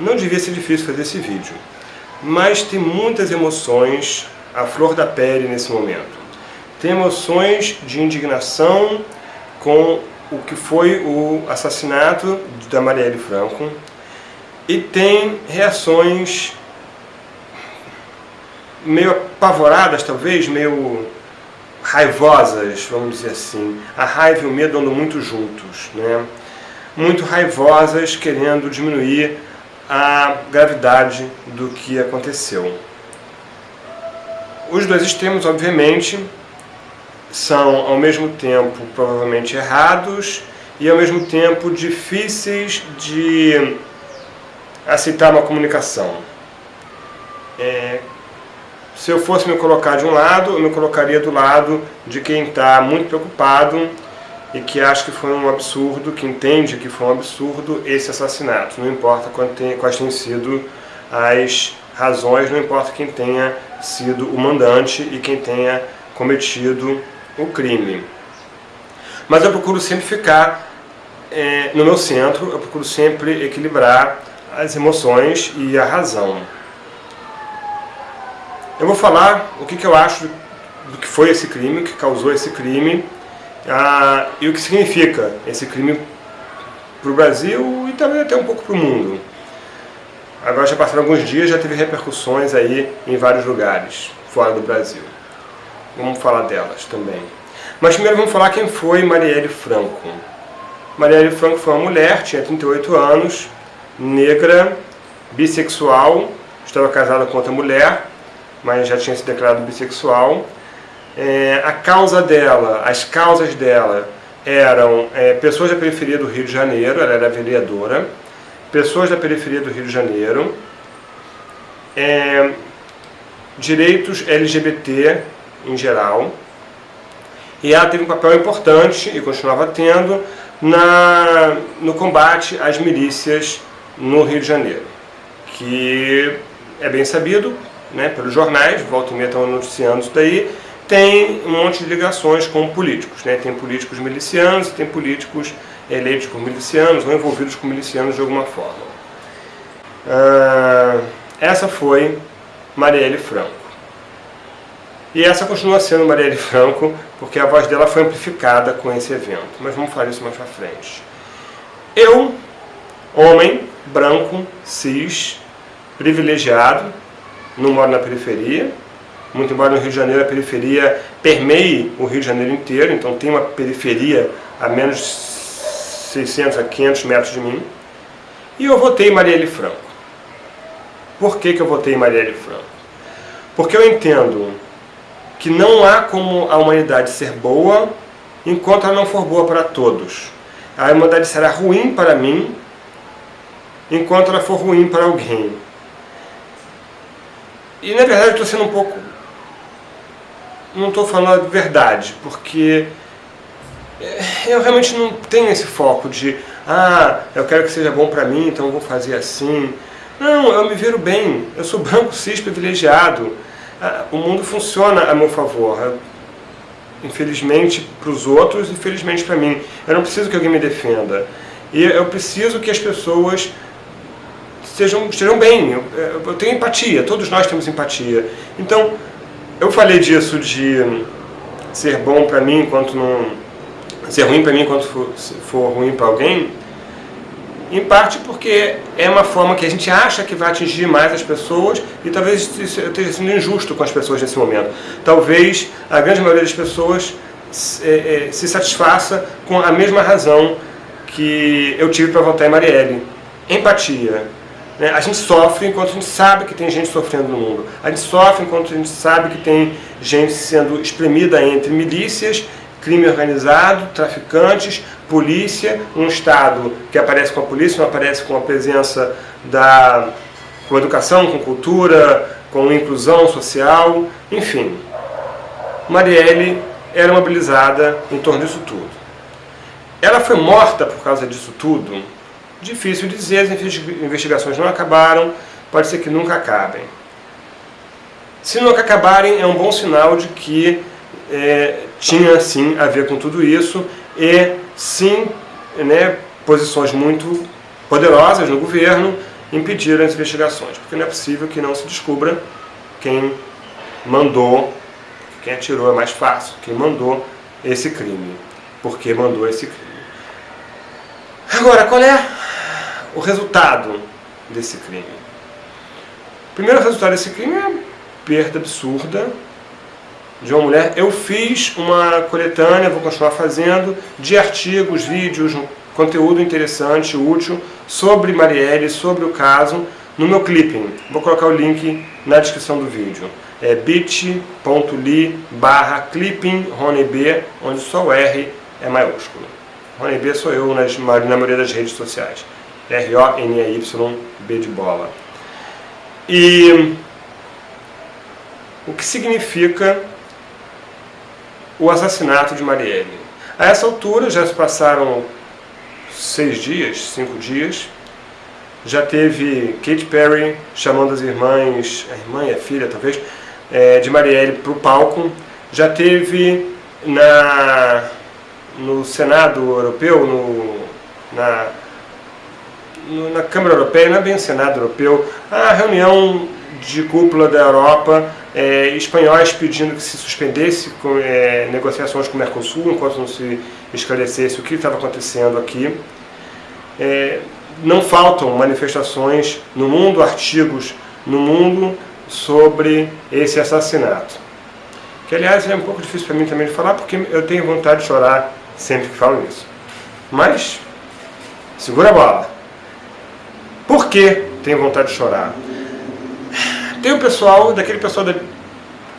Não devia ser difícil fazer esse vídeo, mas tem muitas emoções à flor da pele nesse momento. Tem emoções de indignação com o que foi o assassinato da Marielle Franco e tem reações meio apavoradas, talvez, meio raivosas, vamos dizer assim. A raiva e o medo andam muito juntos, né? Muito raivosas, querendo diminuir a gravidade do que aconteceu. Os dois extremos, obviamente, são ao mesmo tempo provavelmente errados e ao mesmo tempo difíceis de aceitar uma comunicação. É, se eu fosse me colocar de um lado, eu me colocaria do lado de quem está muito preocupado e que acha que foi um absurdo, que entende que foi um absurdo esse assassinato. Não importa quais tenham sido as razões, não importa quem tenha sido o mandante e quem tenha cometido o crime. Mas eu procuro sempre ficar é, no meu centro, eu procuro sempre equilibrar as emoções e a razão. Eu vou falar o que, que eu acho do que foi esse crime, o que causou esse crime ah, e o que significa esse crime para o Brasil e também até um pouco para o mundo. Agora já passaram alguns dias, já teve repercussões aí em vários lugares fora do Brasil. Vamos falar delas também. Mas primeiro vamos falar quem foi Marielle Franco. Marielle Franco foi uma mulher, tinha 38 anos, negra, bissexual, estava casada com outra mulher, mas já tinha se declarado bissexual. É, a causa dela, as causas dela eram é, pessoas da periferia do Rio de Janeiro, ela era vereadora, pessoas da periferia do Rio de Janeiro, é, direitos LGBT em geral, e ela teve um papel importante, e continuava tendo, na, no combate às milícias no Rio de Janeiro, que é bem sabido né, pelos jornais, volta e meia estão noticiando isso daí, tem um monte de ligações com políticos. Né? Tem políticos milicianos e tem políticos eleitos por milicianos ou envolvidos com milicianos de alguma forma. Ah, essa foi Marielle Franco. E essa continua sendo Marielle Franco, porque a voz dela foi amplificada com esse evento. Mas vamos falar isso mais pra frente. Eu, homem, branco, cis, privilegiado, não moro na periferia, muito embora no Rio de Janeiro a periferia permeie o Rio de Janeiro inteiro, então tem uma periferia a menos de 600 a 500 metros de mim, e eu votei Marielle Franco. Por que, que eu votei Marielle Franco? Porque eu entendo que não há como a humanidade ser boa enquanto ela não for boa para todos. A humanidade será ruim para mim enquanto ela for ruim para alguém. E na verdade estou sendo um pouco... Não estou falando a verdade, porque eu realmente não tenho esse foco de ah, eu quero que seja bom para mim, então eu vou fazer assim. Não, eu me viro bem, eu sou branco, cis, privilegiado. Ah, o mundo funciona a meu favor. Infelizmente para os outros, infelizmente para mim. Eu não preciso que alguém me defenda. E eu preciso que as pessoas estejam, estejam bem. Eu, eu tenho empatia, todos nós temos empatia. Então, eu falei disso de ser bom para mim enquanto não... ser ruim para mim enquanto for, for ruim para alguém, em parte porque é uma forma que a gente acha que vai atingir mais as pessoas e talvez esteja sendo injusto com as pessoas nesse momento. Talvez a grande maioria das pessoas se, é, é, se satisfaça com a mesma razão que eu tive para votar em Marielle. Empatia. Né? A gente sofre enquanto a gente sabe que tem gente sofrendo no mundo. A gente sofre enquanto a gente sabe que tem gente sendo espremida entre milícias, crime organizado, traficantes, polícia, um Estado que aparece com a polícia, não aparece com a presença da com educação, com cultura, com inclusão social, enfim. Marielle era mobilizada em torno disso tudo. Ela foi morta por causa disso tudo? Difícil dizer, as investigações não acabaram, pode ser que nunca acabem. Se nunca acabarem, é um bom sinal de que é, tinha sim a ver com tudo isso e sim né, posições muito poderosas no governo impedir as investigações, porque não é possível que não se descubra quem mandou, quem atirou é mais fácil, quem mandou esse crime, porque mandou esse crime. Agora, qual é o resultado desse crime? O primeiro resultado desse crime é perda absurda de uma mulher. Eu fiz uma coletânea, vou continuar fazendo, de artigos, vídeos, conteúdo interessante, útil, sobre Marielle, sobre o caso, no meu clipping. Vou colocar o link na descrição do vídeo. É bit.ly barra clipping onde só o R é maiúsculo. Rony B sou eu nas, na maioria das redes sociais. R-O-N-E-Y, B de bola. E o que significa o assassinato de Marielle? A essa altura já se passaram seis dias, cinco dias, já teve Katy Perry chamando as irmãs, a irmã e a filha talvez, é, de Marielle para o palco, já teve na, no Senado Europeu, no, na, na Câmara Europeia, não é bem Senado Europeu, a reunião de cúpula da Europa, é, espanhóis pedindo que se suspendesse com, é, negociações com o Mercosul, enquanto não se esclarecesse o que estava acontecendo aqui. É, não faltam manifestações no mundo, artigos no mundo sobre esse assassinato. Que, aliás, é um pouco difícil para mim também de falar, porque eu tenho vontade de chorar sempre que falo isso. Mas, segura a bola. Por que tenho vontade de chorar? Tem o pessoal, daquele pessoal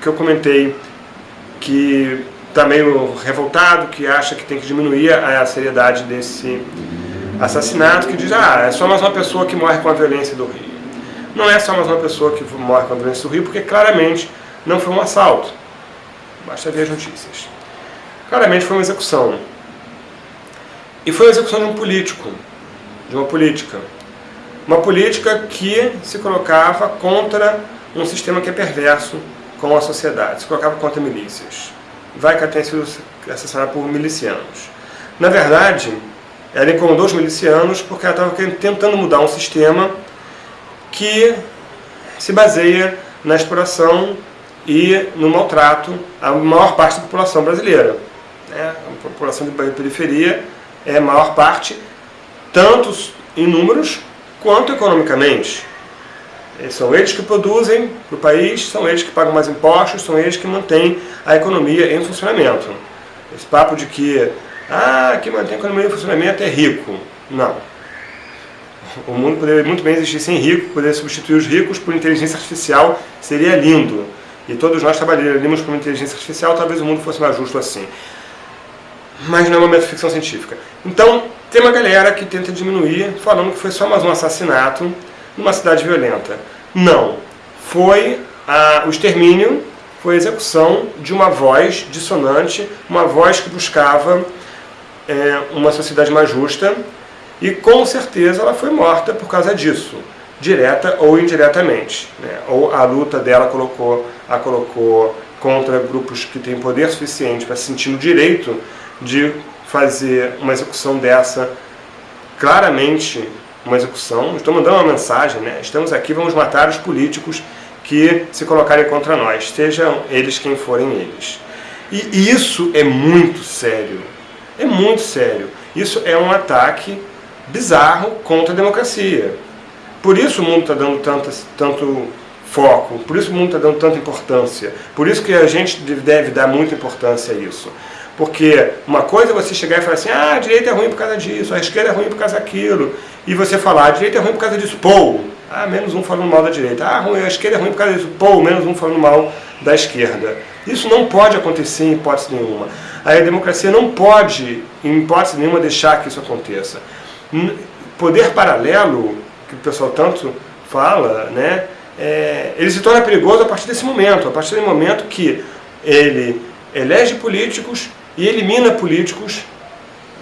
que eu comentei, que está meio revoltado, que acha que tem que diminuir a seriedade desse assassinato, que diz, ah, é só mais uma pessoa que morre com a violência do Rio. Não é só mais uma pessoa que morre com a violência do Rio, porque claramente não foi um assalto. Basta ver as notícias. Claramente foi uma execução. E foi a execução de um político, de uma política. Uma política que se colocava contra um sistema que é perverso com a sociedade, se colocava contra milícias. Vai tenha sido assassinada por milicianos. Na verdade, ela incomodou os milicianos porque ela estava tentando mudar um sistema que se baseia na exploração e no maltrato à maior parte da população brasileira. É, a população de periferia é a maior parte, tanto em números quanto economicamente. São eles que produzem para o país, são eles que pagam mais impostos, são eles que mantêm a economia em funcionamento. Esse papo de que ah, quem mantém a economia em funcionamento é rico. Não. O mundo poderia muito bem existir sem rico, poderia substituir os ricos por inteligência artificial, seria lindo. E todos nós trabalharíamos com inteligência artificial, talvez o mundo fosse mais justo assim. Mas não é uma metaficção científica. Então, tem uma galera que tenta diminuir, falando que foi só mais um assassinato numa cidade violenta. Não. Foi a, o extermínio, foi a execução de uma voz dissonante, uma voz que buscava é, uma sociedade mais justa e com certeza ela foi morta por causa disso, direta ou indiretamente. Né? Ou a luta dela colocou, a colocou contra grupos que têm poder suficiente para se sentir no direito de fazer uma execução dessa, claramente uma execução, estou mandando uma mensagem, né? estamos aqui, vamos matar os políticos que se colocarem contra nós, sejam eles quem forem eles. E isso é muito sério. É muito sério. Isso é um ataque bizarro contra a democracia. Por isso o mundo está dando tanto, tanto foco, por isso o mundo está dando tanta importância, por isso que a gente deve dar muita importância a isso. Porque uma coisa é você chegar e falar assim, ah, a direita é ruim por causa disso, a esquerda é ruim por causa daquilo, e você falar, a direita é ruim por causa disso, pô, ah, menos um falando mal da direita, ah, a esquerda é ruim por causa disso, pô, menos um falando mal da esquerda. Isso não pode acontecer em hipótese nenhuma. A democracia não pode, em hipótese nenhuma, deixar que isso aconteça. Poder paralelo, que o pessoal tanto fala, né, é, ele se torna perigoso a partir desse momento, a partir do momento que ele elege políticos e elimina políticos,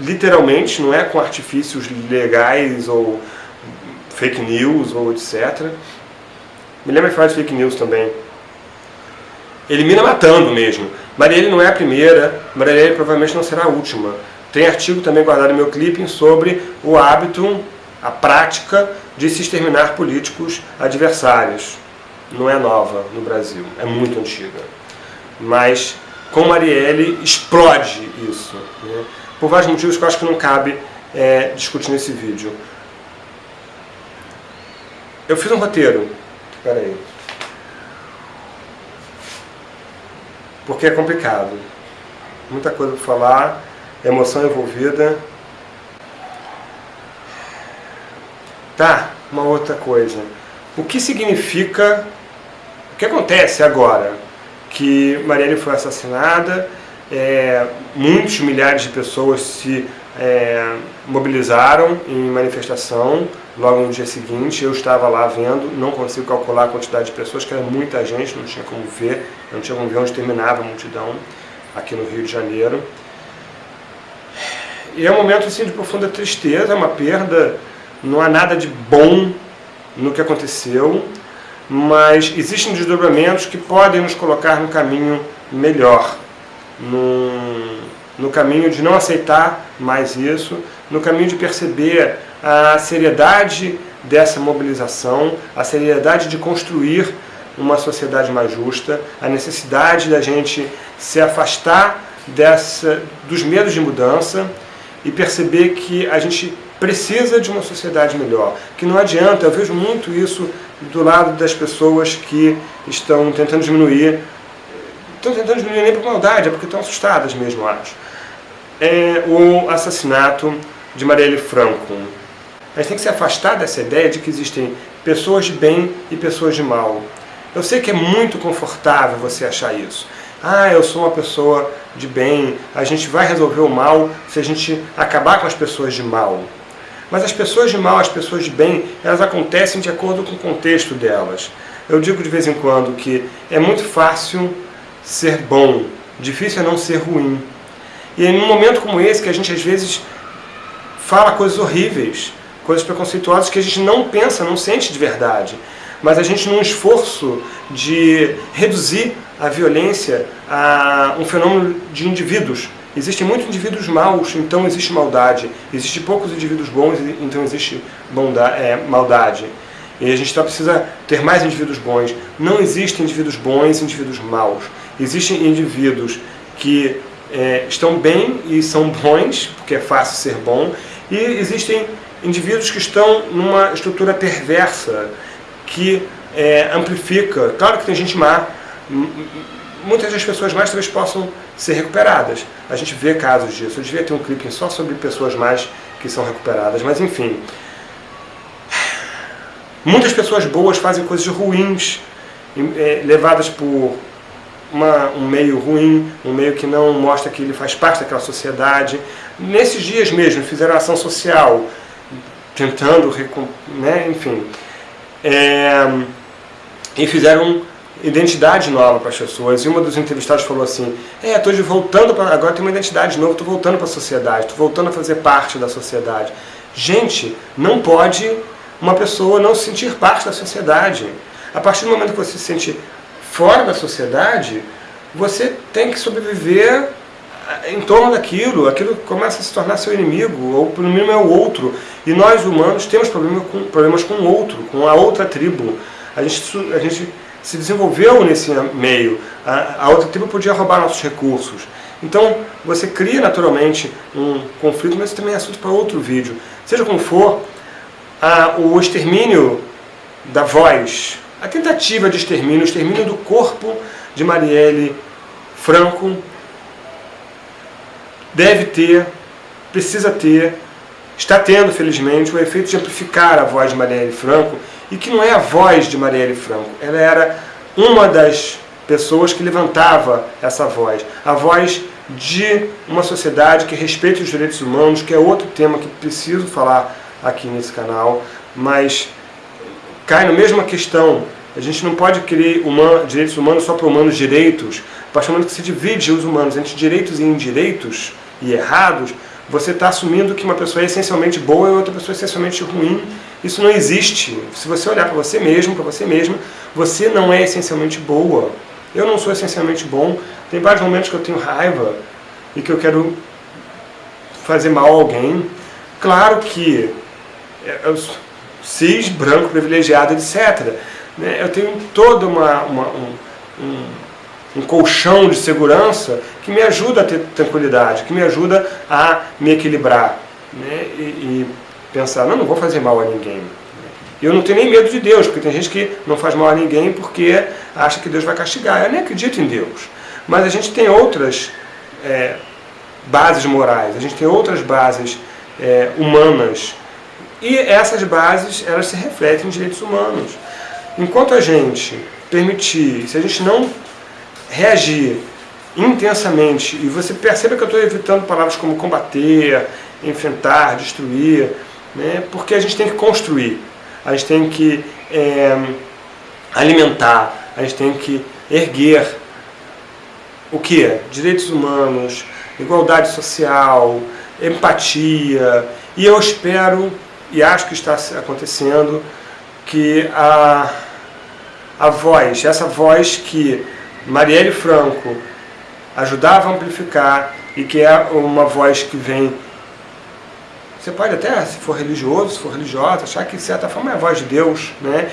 literalmente, não é com artifícios legais ou fake news ou etc. Me lembra que faz fake news também. Elimina matando mesmo. Marielle não é a primeira, Marielle provavelmente não será a última. Tem artigo também guardado no meu clipping sobre o hábito, a prática de se exterminar políticos adversários. Não é nova no Brasil, é muito antiga. Mas com Marielle explode isso. Né? Por vários motivos que eu acho que não cabe é, discutir nesse vídeo. Eu fiz um roteiro. Espera aí. Porque é complicado. Muita coisa para falar, emoção envolvida. Tá, uma outra coisa. O que significa... O que acontece agora? Que Marielle foi assassinada, é, muitos milhares de pessoas se é, mobilizaram em manifestação logo no dia seguinte. Eu estava lá vendo, não consigo calcular a quantidade de pessoas, que era muita gente, não tinha como ver, não tinha como ver onde terminava a multidão aqui no Rio de Janeiro. E é um momento assim, de profunda tristeza, é uma perda, não há nada de bom no que aconteceu, mas existem desdobramentos que podem nos colocar no caminho melhor, no, no caminho de não aceitar mais isso, no caminho de perceber a seriedade dessa mobilização, a seriedade de construir uma sociedade mais justa, a necessidade da gente se afastar dessa, dos medos de mudança e perceber que a gente precisa de uma sociedade melhor, que não adianta, eu vejo muito isso do lado das pessoas que estão tentando diminuir, estão tentando diminuir nem por maldade, é porque estão assustadas mesmo, acho. É o assassinato de Marielle Franco. A gente tem que se afastar dessa ideia de que existem pessoas de bem e pessoas de mal. Eu sei que é muito confortável você achar isso. Ah, eu sou uma pessoa de bem, a gente vai resolver o mal se a gente acabar com as pessoas de mal. Mas as pessoas de mal, as pessoas de bem, elas acontecem de acordo com o contexto delas. Eu digo de vez em quando que é muito fácil ser bom, difícil é não ser ruim. E num momento como esse que a gente às vezes fala coisas horríveis, coisas preconceituosas que a gente não pensa, não sente de verdade. Mas a gente, num esforço de reduzir a violência a um fenômeno de indivíduos. Existem muitos indivíduos maus, então existe maldade. Existem poucos indivíduos bons, então existe bondade, é, maldade. E a gente só precisa ter mais indivíduos bons. Não existem indivíduos bons e indivíduos maus. Existem indivíduos que é, estão bem e são bons, porque é fácil ser bom, e existem indivíduos que estão numa estrutura perversa, que é, amplifica. Claro que tem gente má, muitas das pessoas mais talvez possam ser recuperadas. A gente vê casos disso. Eu devia ter um clipe só sobre pessoas mais que são recuperadas, mas enfim. Muitas pessoas boas fazem coisas ruins, é, levadas por uma, um meio ruim, um meio que não mostra que ele faz parte daquela sociedade. Nesses dias mesmo, fizeram ação social, tentando, né, enfim, é, e fizeram identidade nova para as pessoas. E uma dos entrevistados falou assim, é, estou voltando para agora tem uma identidade nova, estou voltando para a sociedade, estou voltando a fazer parte da sociedade. Gente, não pode uma pessoa não se sentir parte da sociedade. A partir do momento que você se sente fora da sociedade, você tem que sobreviver em torno daquilo, aquilo começa a se tornar seu inimigo, ou pelo mínimo é o outro. E nós humanos temos problema com, problemas com o outro, com a outra tribo. A gente, a gente se desenvolveu nesse meio, a, outra tribo podia roubar nossos recursos. Então você cria naturalmente um conflito, mas isso também é assunto para outro vídeo. Seja como for, a, o extermínio da voz, a tentativa de extermínio, o extermínio do corpo de Marielle Franco, deve ter, precisa ter, está tendo, felizmente, o efeito de amplificar a voz de Marielle Franco, e que não é a voz de Marielle Franco, ela era uma das pessoas que levantava essa voz, a voz de uma sociedade que respeita os direitos humanos, que é outro tema que preciso falar aqui nesse canal, mas cai na mesma questão, a gente não pode querer direitos humanos só para humanos direitos, a que se divide os humanos entre direitos e indireitos, e errados, você está assumindo que uma pessoa é essencialmente boa e outra pessoa é essencialmente ruim. Isso não existe. Se você olhar para você mesmo, para você mesma, você não é essencialmente boa. Eu não sou essencialmente bom. Tem vários momentos que eu tenho raiva e que eu quero fazer mal a alguém. Claro que eu cis, branco, privilegiado, etc. Né? Eu tenho toda uma, uma um, um, um colchão de segurança que me ajuda a ter tranquilidade, que me ajuda a me equilibrar né? e, e pensar, não, não vou fazer mal a ninguém. Eu não tenho nem medo de Deus, porque tem gente que não faz mal a ninguém porque acha que Deus vai castigar. Eu nem acredito em Deus. Mas a gente tem outras é, bases morais, a gente tem outras bases é, humanas. E essas bases, elas se refletem em direitos humanos. Enquanto a gente permitir, se a gente não reagir intensamente, e você perceba que eu estou evitando palavras como combater, enfrentar, destruir, né, porque a gente tem que construir a gente tem que é, alimentar, a gente tem que erguer o que? Direitos humanos, igualdade social, empatia. E eu espero, e acho que está acontecendo, que a, a voz, essa voz que Marielle Franco ajudava a amplificar e que é uma voz que vem você pode até, se for religioso, se for religiosa, achar que de certa forma é a voz de Deus, né?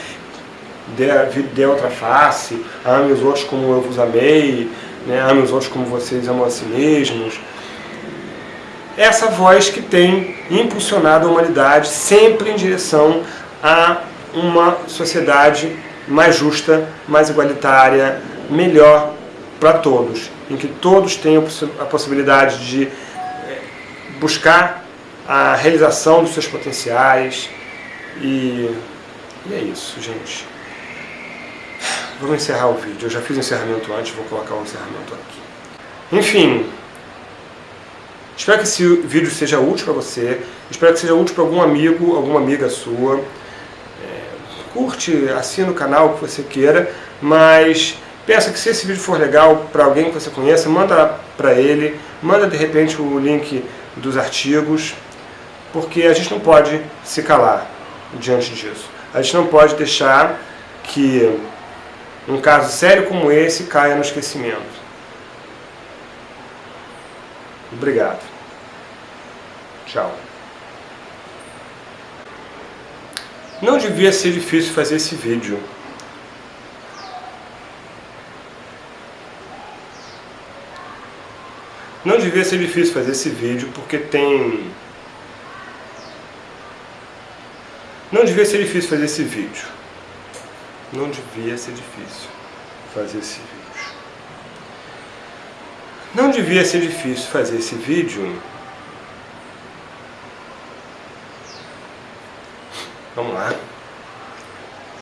Dê, outra face, ame os outros como eu vos amei, né? ame os outros como vocês amam a si mesmos. Essa voz que tem impulsionado a humanidade sempre em direção a uma sociedade mais justa, mais igualitária, melhor para todos, em que todos tenham a possibilidade de eh, buscar a realização dos seus potenciais. E, e é isso, gente. Vamos encerrar o vídeo. Eu já fiz o encerramento antes, vou colocar o encerramento aqui. Enfim, espero que esse vídeo seja útil para você. Espero que seja útil para algum amigo, alguma amiga sua. É, curte, assina o canal que você queira, mas pensa que se esse vídeo for legal para alguém que você conheça, manda para ele, manda de repente o link dos artigos porque a gente não pode se calar diante disso. A gente não pode deixar que um caso sério como esse caia no esquecimento. Obrigado. Tchau. Não devia ser difícil fazer esse vídeo. Não devia ser difícil fazer esse vídeo porque tem Não devia ser difícil fazer esse vídeo. Não devia ser difícil fazer esse vídeo. Não devia ser difícil fazer esse vídeo. Vamos lá.